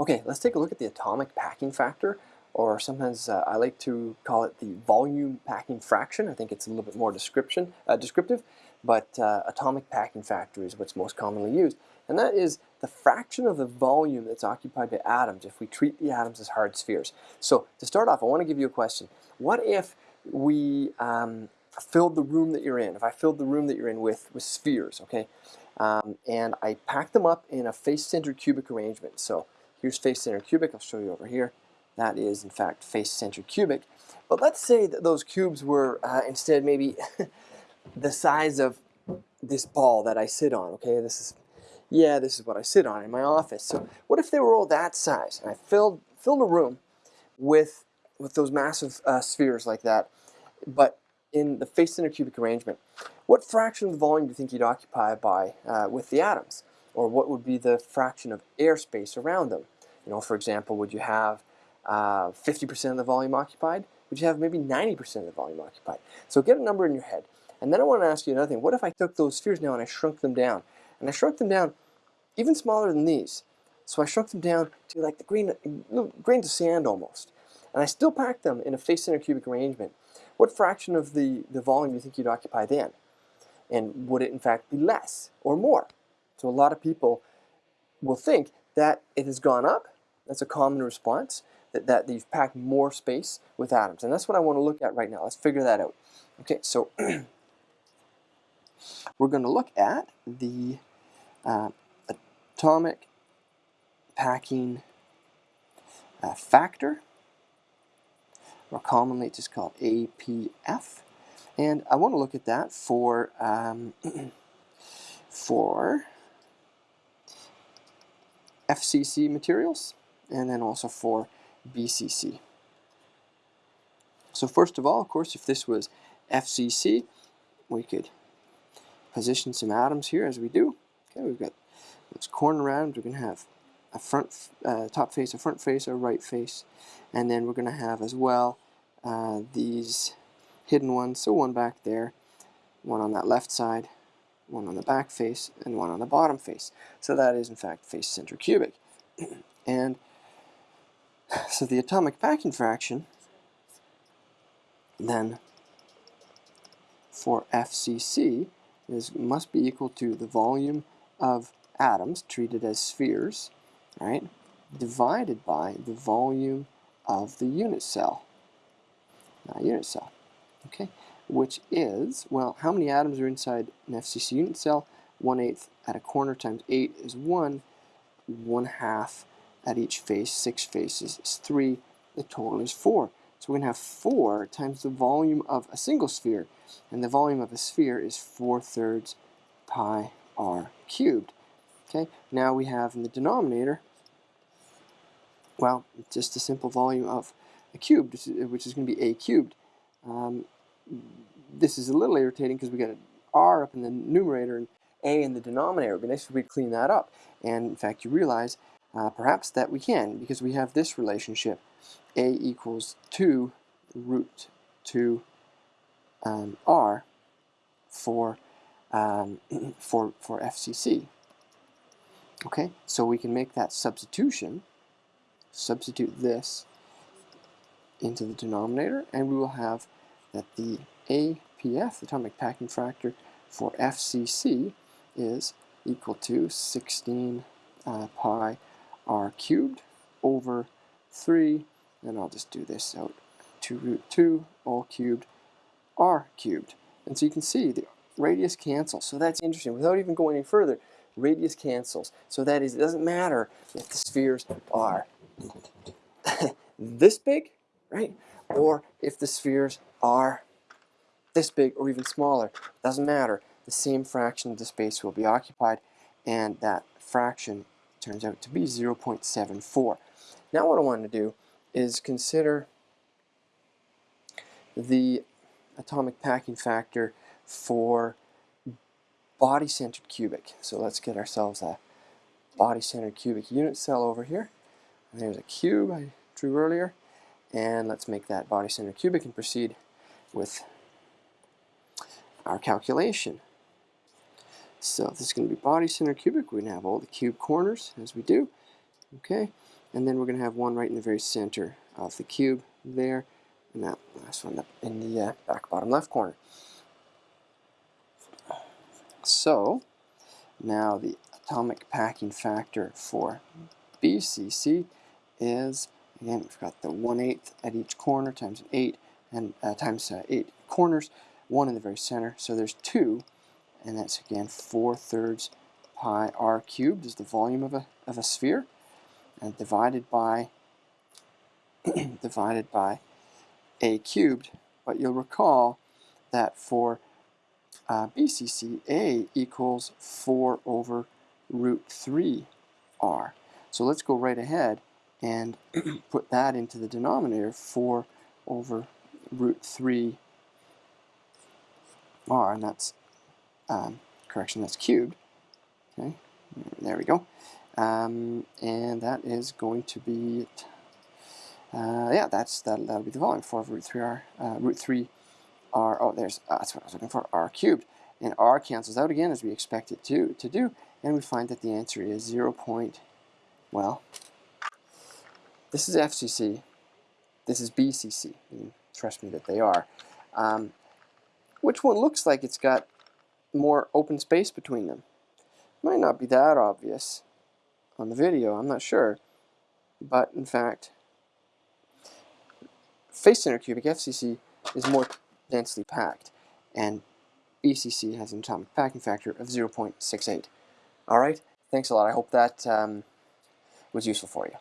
Okay, let's take a look at the atomic packing factor, or sometimes uh, I like to call it the volume packing fraction. I think it's a little bit more description, uh, descriptive, but uh, atomic packing factor is what's most commonly used. And that is the fraction of the volume that's occupied by atoms if we treat the atoms as hard spheres. So to start off, I want to give you a question. What if we um, filled the room that you're in, if I filled the room that you're in with, with spheres, okay? Um, and I packed them up in a face-centered cubic arrangement. So Here's face-centered cubic. I'll show you over here. That is, in fact, face-centered cubic. But let's say that those cubes were uh, instead maybe the size of this ball that I sit on. Okay, this is, yeah, this is what I sit on in my office. So what if they were all that size? And I filled filled a room with with those massive uh, spheres like that, but in the face-centered cubic arrangement. What fraction of the volume do you think you'd occupy by uh, with the atoms? Or what would be the fraction of airspace around them. You know, for example, would you have 50% uh, of the volume occupied? Would you have maybe 90% of the volume occupied? So get a number in your head. And then I want to ask you another thing. What if I took those spheres now and I shrunk them down? And I shrunk them down even smaller than these. So I shrunk them down to like the grain, grains of sand almost. And I still packed them in a face-centered cubic arrangement. What fraction of the, the volume do you think you'd occupy then? And would it in fact be less or more? So a lot of people will think that it has gone up. That's a common response, that, that you've packed more space with atoms. And that's what I want to look at right now. Let's figure that out. Okay, so we're going to look at the uh, atomic packing uh, factor, or commonly it's just called APF. And I want to look at that for, um, for FCC materials and then also for BCC. So first of all, of course, if this was FCC, we could position some atoms here as we do. Okay, we've got those corner atoms. We're going to have a front, uh, top face, a front face, a right face, and then we're going to have as well uh, these hidden ones. So one back there, one on that left side, one on the back face, and one on the bottom face. So that is in fact face-centered cubic. and so the atomic packing fraction then for FCC is must be equal to the volume of atoms treated as spheres, right, divided by the volume of the unit cell. Not unit cell. Okay, which is, well, how many atoms are inside an FCC unit cell? 1 eighth at a corner times 8 is 1. 1 half at each face, 6 faces is 3. The total is 4. So we're going to have 4 times the volume of a single sphere. And the volume of a sphere is 4 thirds pi r cubed. Okay, now we have in the denominator, well, just a simple volume of a cube, which is going to be a cubed. Um, this is a little irritating because we got an r up in the numerator and a in the denominator. It would be nice if we clean that up. And in fact, you realize uh, perhaps that we can because we have this relationship. a equals 2 root 2 um, r for, um, for, for FCC. Okay, so we can make that substitution, substitute this into the denominator, and we will have that the APF, atomic packing factor for FCC, is equal to 16 uh, pi r cubed over 3, and I'll just do this out, 2 root 2 all cubed r cubed. And so you can see the radius cancels. So that's interesting. Without even going any further, radius cancels. So that is, it doesn't matter if the spheres are this big, right? Or if the spheres are this big or even smaller. Doesn't matter. The same fraction of the space will be occupied and that fraction turns out to be 0.74. Now what I want to do is consider the atomic packing factor for body-centered cubic. So let's get ourselves a body-centered cubic unit cell over here. And there's a cube I drew earlier. And let's make that body-centered cubic and proceed with our calculation. So this is going to be body-centered cubic, we're going to have all the cube corners as we do. Okay, and then we're going to have one right in the very center of the cube there, and that last one up in the uh, back bottom left corner. So, now the atomic packing factor for BCC is, again, we've got the 1 8 at each corner times 8, and uh, times uh, 8 corners, 1 in the very center, so there's 2, and that's again 4 thirds pi r cubed is the volume of a, of a sphere, and divided by divided by a cubed, but you'll recall that for uh, BCC, a equals 4 over root 3 r. So let's go right ahead and put that into the denominator, 4 over root 3 r, and that's, um, correction, that's cubed. Okay, there we go. Um, and that is going to be, uh, yeah, that's that, that'll be the volume, 4 over root 3 r, uh, root 3 r, oh, there's, uh, that's what I was looking for, r cubed. And r cancels out again as we expect it to, to do, and we find that the answer is 0. Point, well, this is FCC, this is BCC, trust me that they are. Um, which one looks like it's got more open space between them? Might not be that obvious on the video, I'm not sure. But in fact, face center cubic FCC is more densely packed, and BCC has an atomic packing factor of 0.68. Alright, thanks a lot. I hope that um, was useful for you.